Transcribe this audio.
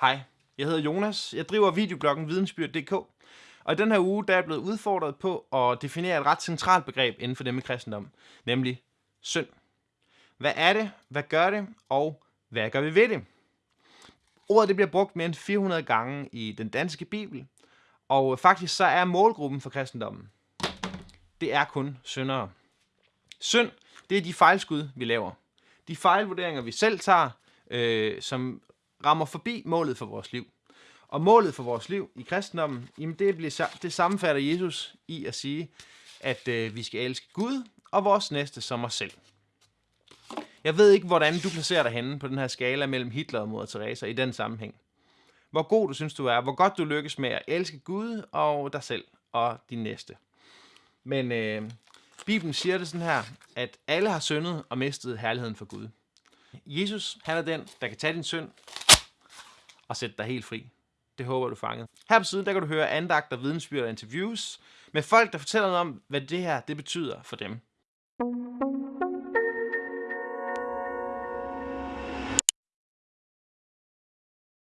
Hej, jeg hedder Jonas. Jeg driver videobloggen vidensbyrd.dk, Og i den her uge der er jeg blevet udfordret på at definere et ret centralt begreb inden for det med kristendom, nemlig synd. Hvad er det? Hvad gør det? Og hvad gør vi ved det? Ordet det bliver brugt mere end 400 gange i den danske bibel, og faktisk så er målgruppen for kristendommen, det er kun syndere. Synd, det er de fejlskud, vi laver. De fejlvurderinger, vi selv tager, øh, som rammer forbi målet for vores liv. Og målet for vores liv i kristendommen, jamen det, bliver, det sammenfatter Jesus i at sige, at øh, vi skal elske Gud og vores næste som os selv. Jeg ved ikke, hvordan du placerer dig henne på den her skala mellem Hitler og Moder Teresa i den sammenhæng. Hvor god du synes, du er, hvor godt du lykkes med at elske Gud og dig selv og din næste. Men øh, Bibelen siger det sådan her, at alle har syndet og mistet herligheden for Gud. Jesus, han er den, der kan tage din synd og sætte dig helt fri. Det håber du fanget. Her på siden, der kan du høre andagter, vidensbyrd og interviews med folk, der fortæller noget om, hvad det her det betyder for dem.